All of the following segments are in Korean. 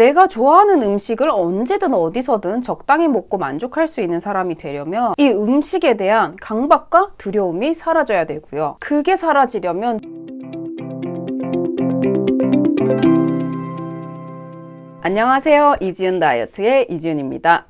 내가 좋아하는 음식을 언제든 어디서든 적당히 먹고 만족할 수 있는 사람이 되려면 이 음식에 대한 강박과 두려움이 사라져야 되고요. 그게 사라지려면 안녕하세요. 이지은 다이어트의 이지은입니다.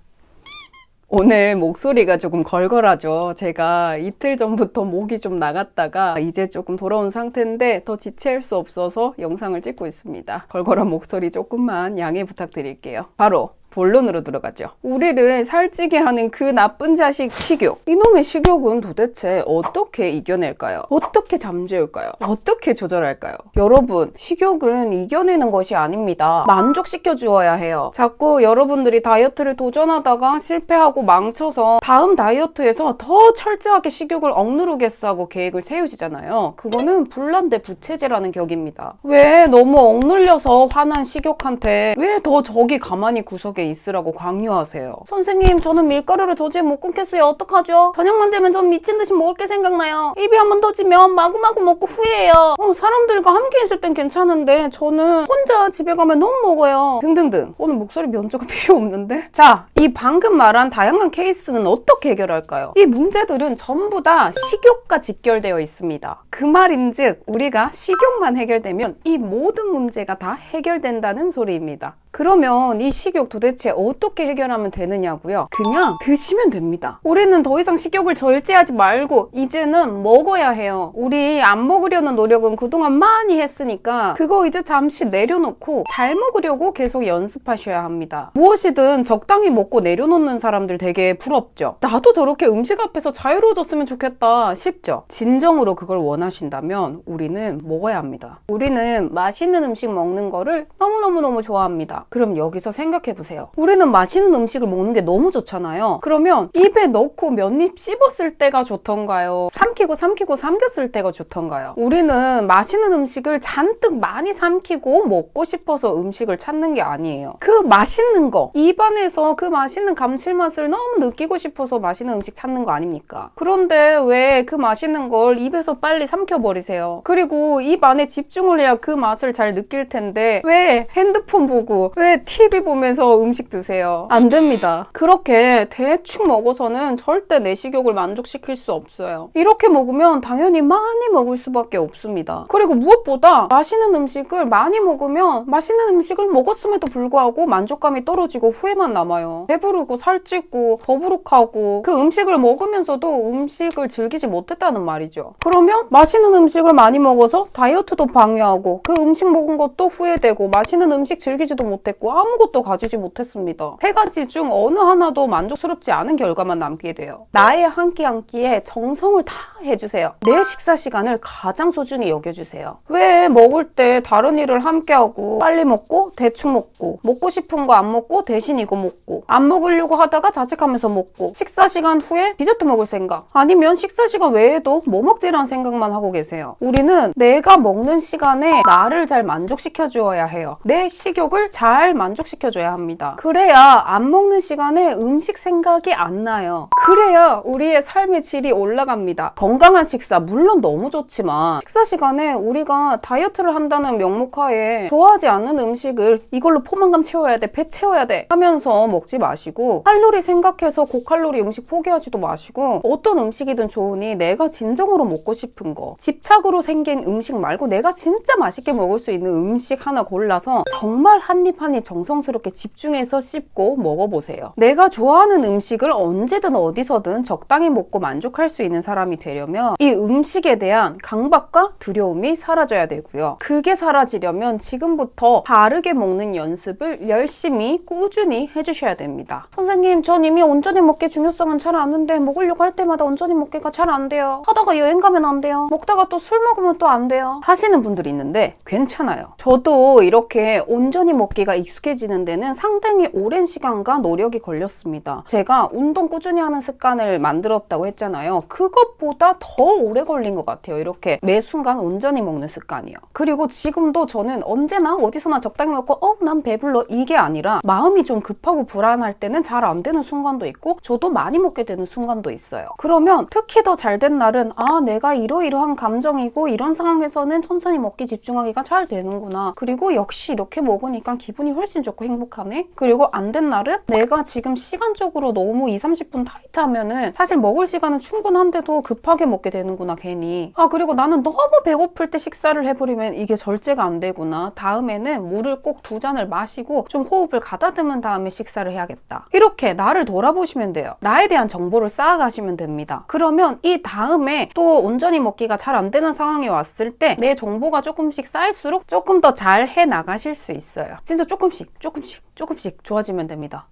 오늘 목소리가 조금 걸걸하죠. 제가 이틀 전부터 목이 좀 나갔다가 이제 조금 돌아온 상태인데 더 지체할 수 없어서 영상을 찍고 있습니다. 걸걸한 목소리 조금만 양해 부탁드릴게요. 바로 본론으로 들어가죠. 우리를 살찌게 하는 그 나쁜 자식 식욕. 이놈의 식욕은 도대체 어떻게 이겨낼까요? 어떻게 잠재울까요? 어떻게 조절할까요? 여러분, 식욕은 이겨내는 것이 아닙니다. 만족시켜 주어야 해요. 자꾸 여러분들이 다이어트를 도전하다가 실패하고 망쳐서 다음 다이어트에서 더 철저하게 식욕을 억누르겠어 하고 계획을 세우시잖아요. 그거는 불난데 부채질하는 격입니다. 왜 너무 억눌려서 화난 식욕한테 왜 더 저기 가만히 구석에 게 있으라고 강요하세요. 선생님, 저는 밀가루를 도저히 못 끊겠어요. 어떡하죠? 저녁만 되면 전 미친 듯이 먹을 게 생각나요. 입이 한 번 터지면 마구마구 먹고 후회해요. 어, 사람들과 함께 있을 땐 괜찮은데 저는 혼자 집에 가면 너무 먹어요. 등등등. 오늘 목소리 면조가 필요 없는데? 자, 이 방금 말한 다양한 케이스는 어떻게 해결할까요? 이 문제들은 전부 다 식욕과 직결되어 있습니다. 그 말인즉 우리가 식욕만 해결되면 이 모든 문제가 다 해결된다는 소리입니다. 그러면 이 식욕 도대체 어떻게 해결하면 되느냐고요? 그냥 드시면 됩니다. 우리는 더 이상 식욕을 절제하지 말고 이제는 먹어야 해요. 우리 안 먹으려는 노력은 그동안 많이 했으니까 그거 이제 잠시 내려놓고 잘 먹으려고 계속 연습하셔야 합니다. 무엇이든 적당히 먹고 내려놓는 사람들 되게 부럽죠? 나도 저렇게 음식 앞에서 자유로워졌으면 좋겠다 싶죠? 진정으로 그걸 원하신다면 우리는 먹어야 합니다. 우리는 맛있는 음식 먹는 거를 너무너무너무 좋아합니다. 그럼 여기서 생각해 보세요. 우리는 맛있는 음식을 먹는 게 너무 좋잖아요. 그러면 입에 넣고 몇 입 씹었을 때가 좋던가요? 삼키고 삼키고 삼겼을 때가 좋던가요? 우리는 맛있는 음식을 잔뜩 많이 삼키고 먹고 싶어서 음식을 찾는 게 아니에요. 그 맛있는 거, 입안에서 그 맛있는 감칠맛을 너무 느끼고 싶어서 맛있는 음식 찾는 거 아닙니까? 그런데 왜 그 맛있는 걸 입에서 빨리 삼켜버리세요? 그리고 입 안에 집중을 해야 그 맛을 잘 느낄 텐데 왜 핸드폰 보고 왜 TV 보면서 음식 드세요? 안 됩니다. 그렇게 대충 먹어서는 절대 내 식욕을 만족시킬 수 없어요. 이렇게 먹으면 당연히 많이 먹을 수밖에 없습니다. 그리고 무엇보다 맛있는 음식을 많이 먹으면 맛있는 음식을 먹었음에도 불구하고 만족감이 떨어지고 후회만 남아요. 배부르고 살찌고 더부룩하고 그 음식을 먹으면서도 음식을 즐기지 못했다는 말이죠. 그러면 맛있는 음식을 많이 먹어서 다이어트도 방해하고 그 음식 먹은 것도 후회되고 맛있는 음식 즐기지도 못 못했고 아무것도 가지지 못했습니다. 세 가지 중 어느 하나도 만족스럽지 않은 결과만 남게 돼요. 나의 한끼한 끼에 정성을 다 해주세요. 내 식사 시간을 가장 소중히 여겨주세요. 왜 먹을 때 다른 일을 함께하고 빨리 먹고 대충 먹고 먹고 싶은 거 안 먹고 대신 이거 먹고 안 먹으려고 하다가 자책하면서 먹고 식사 시간 후에 디저트 먹을 생각 아니면 식사 시간 외에도 뭐 먹지라는 생각만 하고 계세요. 우리는 내가 먹는 시간에 나를 잘 만족시켜 주어야 해요. 내 식욕을 잘잘 만족시켜줘야 합니다. 그래야 안 먹는 시간에 음식 생각이 안 나요. 그래야 우리의 삶의 질이 올라갑니다. 건강한 식사 물론 너무 좋지만 식사 시간에 우리가 다이어트를 한다는 명목하에 좋아하지 않는 음식을 이걸로 포만감 채워야 돼, 배 채워야 돼 하면서 먹지 마시고 칼로리 생각해서 고칼로리 음식 포기하지도 마시고 어떤 음식이든 좋으니 내가 진정으로 먹고 싶은 거 집착으로 생긴 음식 말고 내가 진짜 맛있게 먹을 수 있는 음식 하나 골라서 정말 한 입 한입 정성스럽게 집중해서 씹고 먹어보세요. 내가 좋아하는 음식을 언제든 어디서든 적당히 먹고 만족할 수 있는 사람이 되려면 이 음식에 대한 강박과 두려움이 사라져야 되고요. 그게 사라지려면 지금부터 바르게 먹는 연습을 열심히 꾸준히 해주셔야 됩니다. 선생님, 전 이미 온전히 먹기 중요성은 잘 아는데 먹으려고 할 때마다 온전히 먹기가 잘 안 돼요. 하다가 여행 가면 안 돼요. 먹다가 또 술 먹으면 또 안 돼요. 하시는 분들이 있는데 괜찮아요. 저도 이렇게 온전히 먹기가 제가 익숙해지는 데는 상당히 오랜 시간과 노력이 걸렸습니다. 제가 운동 꾸준히 하는 습관을 만들었다고 했잖아요. 그것보다 더 오래 걸린 것 같아요. 이렇게 매 순간 온전히 먹는 습관이요. 그리고 지금도 저는 언제나 어디서나 적당히 먹고 어? 난 배불러 이게 아니라 마음이 좀 급하고 불안할 때는 잘 안 되는 순간도 있고 저도 많이 먹게 되는 순간도 있어요. 그러면 특히 더 잘 된 날은 아 내가 이러이러한 감정이고 이런 상황에서는 천천히 먹기 집중하기가 잘 되는구나. 그리고 역시 이렇게 먹으니까 기분 기분이 훨씬 좋고 행복하네. 그리고 안 된 날은 내가 지금 시간적으로 너무 2, 30분 타이트하면 은 사실 먹을 시간은 충분한데도 급하게 먹게 되는구나 괜히. 아 그리고 나는 너무 배고플 때 식사를 해버리면 이게 절제가 안 되구나. 다음에는 물을 꼭 두 잔을 마시고 좀 호흡을 가다듬은 다음에 식사를 해야겠다. 이렇게 나를 돌아보시면 돼요. 나에 대한 정보를 쌓아가시면 됩니다. 그러면 이 다음에 또 온전히 먹기가 잘 안 되는 상황이 왔을 때 내 정보가 조금씩 쌓일수록 조금 더 잘 해 나가실 수 있어요. 진짜 조금씩, 조금씩, 조금씩 좋아지면 됩니다.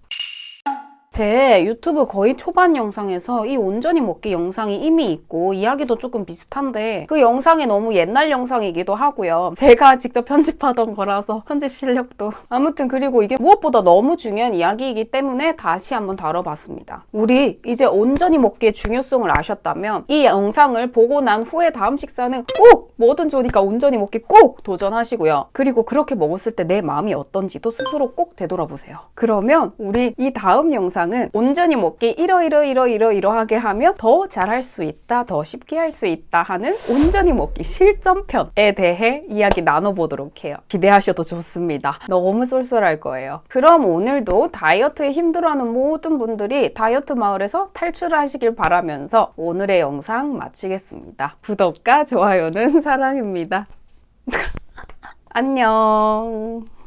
제 유튜브 거의 초반 영상에서 이 온전히 먹기 영상이 이미 있고 이야기도 조금 비슷한데 그 영상이 너무 옛날 영상이기도 하고요. 제가 직접 편집하던 거라서 편집 실력도 아무튼 그리고 이게 무엇보다 너무 중요한 이야기이기 때문에 다시 한번 다뤄봤습니다. 우리 이제 온전히 먹기의 중요성을 아셨다면 이 영상을 보고 난 후에 다음 식사는 꼭 뭐든 좋으니까 온전히 먹기 꼭 도전하시고요. 그리고 그렇게 먹었을 때 내 마음이 어떤지도 스스로 꼭 되돌아보세요. 그러면 우리 이 다음 영상은 온전히 먹기 이러이러 이러이러 이러하게 하면 더 잘할 수 있다, 더 쉽게 할 수 있다 하는 온전히 먹기 실전편에 대해 이야기 나눠보도록 해요. 기대하셔도 좋습니다. 너무 쏠쏠할 거예요. 그럼 오늘도 다이어트에 힘들어하는 모든 분들이 다이어트 마을에서 탈출하시길 바라면서 오늘의 영상 마치겠습니다. 구독과 좋아요는 사랑입니다. 안녕.